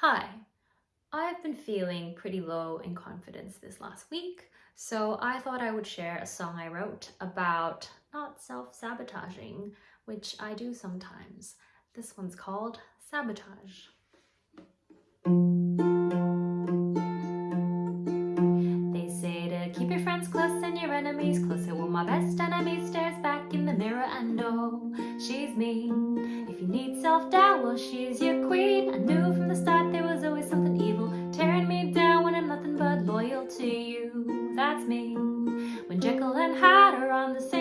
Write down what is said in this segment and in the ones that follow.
Hi, I've been feeling pretty low in confidence this last week, so I thought I would share a song I wrote about not self-sabotaging, which I do sometimes. This one's called Sabotage. They say to keep your friends close and your enemies closer. Well, my best enemy stares mirror and oh, she's mean. If you need self-doubt, well, she's your queen. I knew from the start there was always something evil tearing me down when I'm nothing but loyal to you. That's me. When Jekyll and Hyde are on the same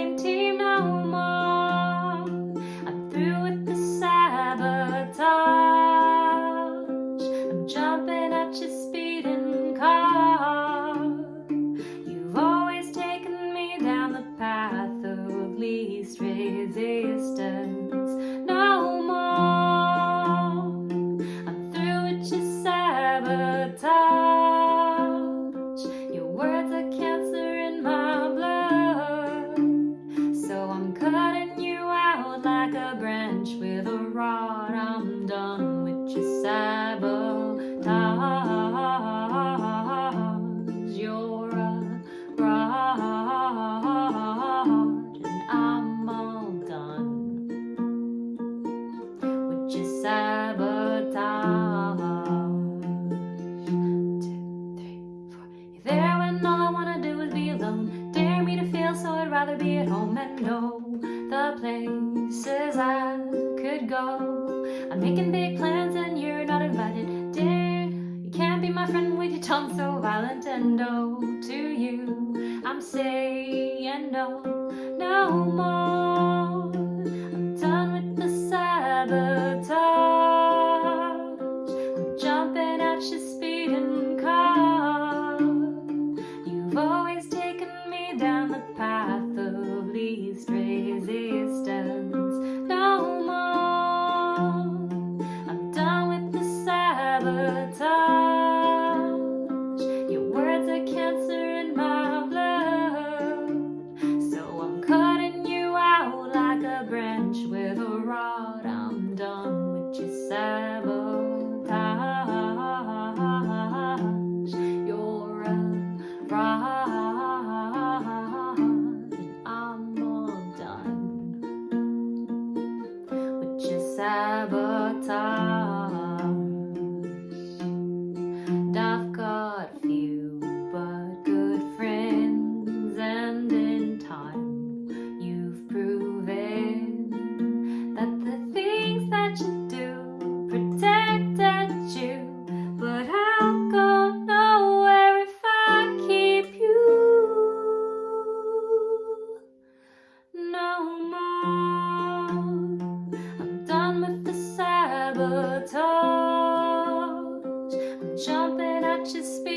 words feel, so I'd rather be at home and know the places I could go. I'm making big plans and you're not invited. Dare you can't be my friend with your tongue so violent and oh, to you I'm saying no, no more. I'm done with the sabotage. I'm jumping at your speed car. Branch with a rod. I'm done with your sabotage. You're a and I'm all done with your sabotage. Sabotage. I'm jumping at your speed.